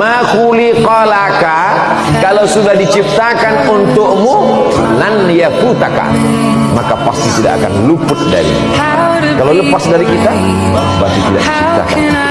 ma kolaka kalau sudah diciptakan untukmu lan yafutaka. Maka pasti tidak akan luput dari. Kalau lepas dari kita pasti tidak diciptakan.